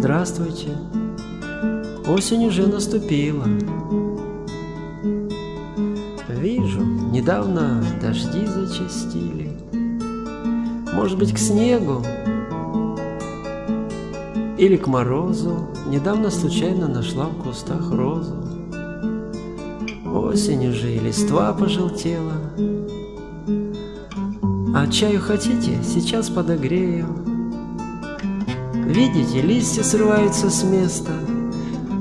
Здравствуйте. Осень уже наступила. Вижу, недавно дожди зачастили. Может быть, к снегу или к морозу. Недавно случайно нашла в кустах розу. Осень уже и листва пожелтела. А чаю хотите? Сейчас подогрею. Видите, листья срываются с места.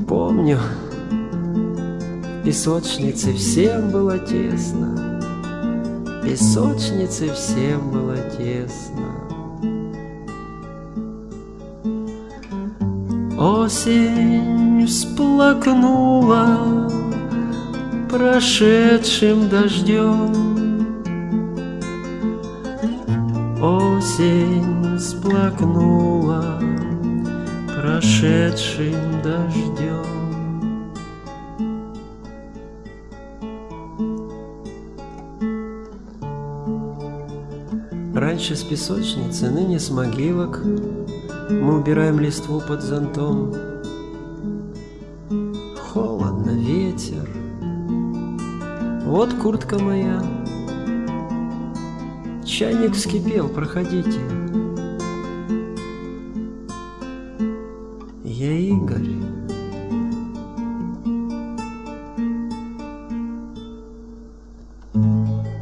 Помню, в песочнице всем было тесно. Песочнице всем было тесно. Осень всплакнула прошедшим дождем. Осень всплакнула прошедшим дождем. Раньше с песочницы, ныне с могилок Мы убираем листву под зонтом. Холодно, ветер, вот куртка моя. Чайник вскипел, проходите. Я Игорь.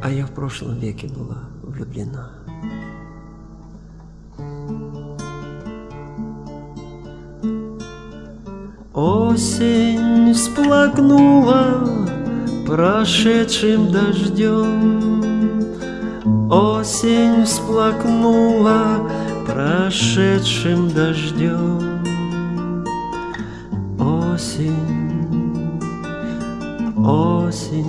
А я в прошлом веке была влюблена. Осень всплакнула прошедшим дождем. Осень всплакнула прошедшим дождем. 我心，我心。